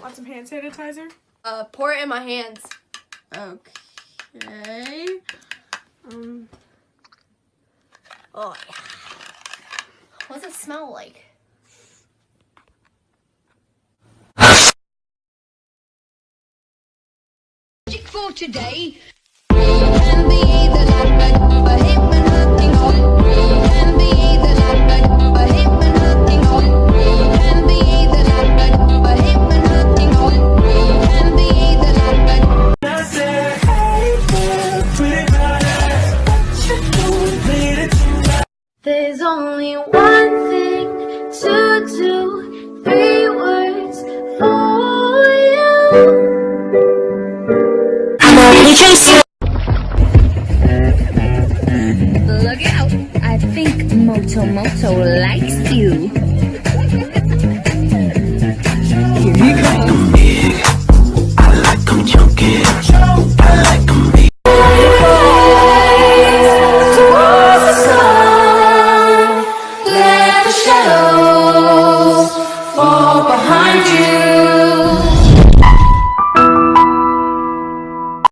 Want some hand sanitizer? Uh, pour it in my hands. Okay. Um, Oh yeah. What does it smell like? for today. There's only one thing to do, three words for you. Look out! I think Moto Moto likes you. Behind you.